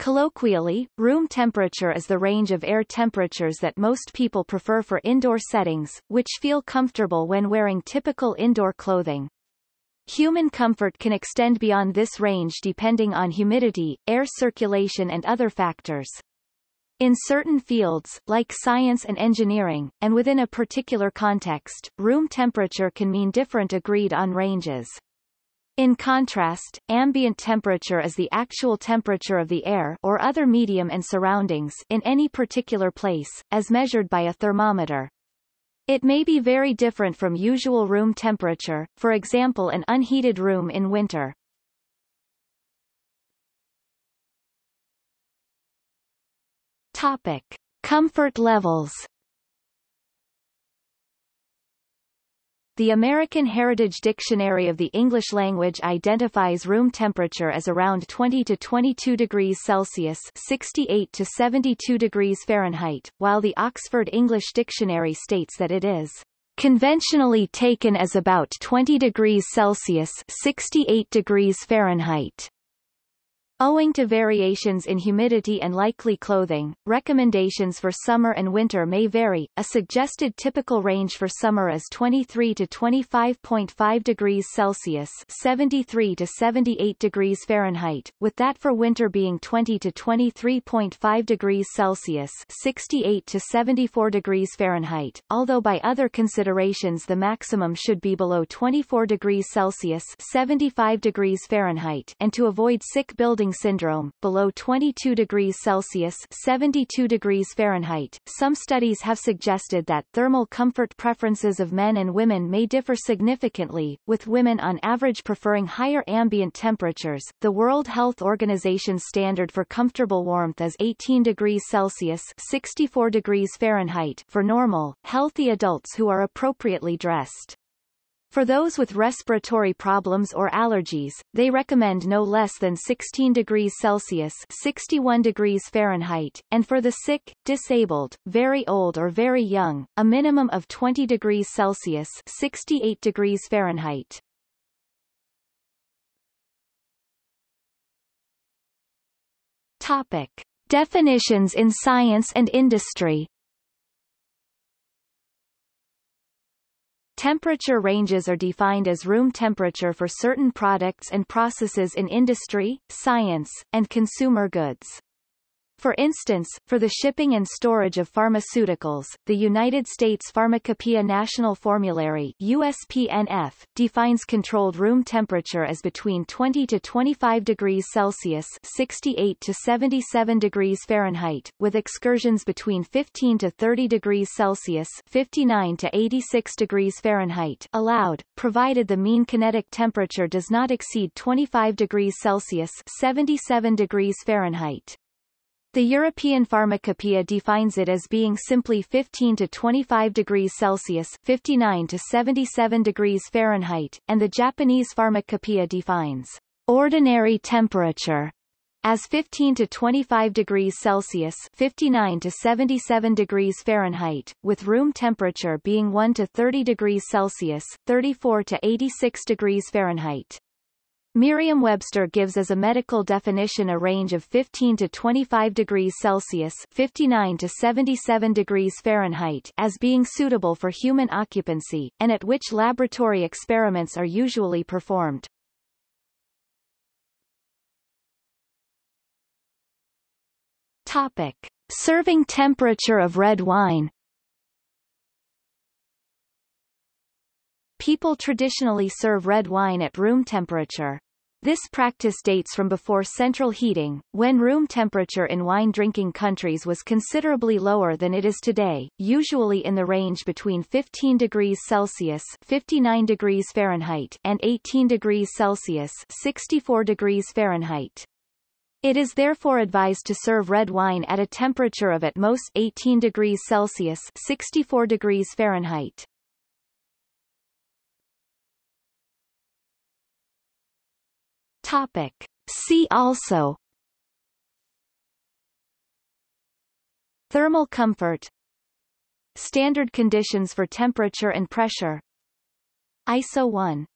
Colloquially, room temperature is the range of air temperatures that most people prefer for indoor settings, which feel comfortable when wearing typical indoor clothing. Human comfort can extend beyond this range depending on humidity, air circulation and other factors. In certain fields, like science and engineering, and within a particular context, room temperature can mean different agreed-on ranges. In contrast, ambient temperature is the actual temperature of the air or other medium and surroundings in any particular place, as measured by a thermometer. It may be very different from usual room temperature, for example an unheated room in winter. Topic. Comfort levels The American Heritage Dictionary of the English Language identifies room temperature as around 20 to 22 degrees Celsius 68 to 72 degrees Fahrenheit, while the Oxford English Dictionary states that it is conventionally taken as about 20 degrees Celsius 68 degrees Fahrenheit. Owing to variations in humidity and likely clothing, recommendations for summer and winter may vary. A suggested typical range for summer is 23 to 25.5 degrees Celsius, 73 to 78 degrees Fahrenheit, with that for winter being 20 to 23.5 degrees Celsius, 68 to 74 degrees Fahrenheit. Although by other considerations the maximum should be below 24 degrees Celsius, 75 degrees Fahrenheit, and to avoid sick building syndrome, below 22 degrees Celsius 72 degrees Fahrenheit. Some studies have suggested that thermal comfort preferences of men and women may differ significantly, with women on average preferring higher ambient temperatures. The World Health Organization's standard for comfortable warmth is 18 degrees Celsius 64 degrees Fahrenheit for normal, healthy adults who are appropriately dressed. For those with respiratory problems or allergies, they recommend no less than 16 degrees Celsius 61 degrees Fahrenheit, and for the sick, disabled, very old or very young, a minimum of 20 degrees Celsius 68 degrees Fahrenheit. Topic. Definitions in science and industry Temperature ranges are defined as room temperature for certain products and processes in industry, science, and consumer goods. For instance, for the shipping and storage of pharmaceuticals, the United States Pharmacopoeia National Formulary USPNF, defines controlled room temperature as between 20 to 25 degrees Celsius 68 to 77 degrees Fahrenheit, with excursions between 15 to 30 degrees Celsius 59 to 86 degrees Fahrenheit allowed, provided the mean kinetic temperature does not exceed 25 degrees Celsius 77 degrees Fahrenheit. The European Pharmacopoeia defines it as being simply 15 to 25 degrees Celsius 59 to 77 degrees Fahrenheit, and the Japanese Pharmacopoeia defines ordinary temperature as 15 to 25 degrees Celsius 59 to 77 degrees Fahrenheit, with room temperature being 1 to 30 degrees Celsius 34 to 86 degrees Fahrenheit. Merriam-Webster gives as a medical definition a range of 15 to 25 degrees Celsius 59 to 77 degrees Fahrenheit as being suitable for human occupancy, and at which laboratory experiments are usually performed. Topic. Serving temperature of red wine People traditionally serve red wine at room temperature. This practice dates from before central heating, when room temperature in wine-drinking countries was considerably lower than it is today, usually in the range between 15 degrees Celsius 59 degrees Fahrenheit and 18 degrees Celsius 64 degrees Fahrenheit. It is therefore advised to serve red wine at a temperature of at most 18 degrees Celsius 64 degrees Fahrenheit. Topic. See also. Thermal comfort. Standard conditions for temperature and pressure. ISO 1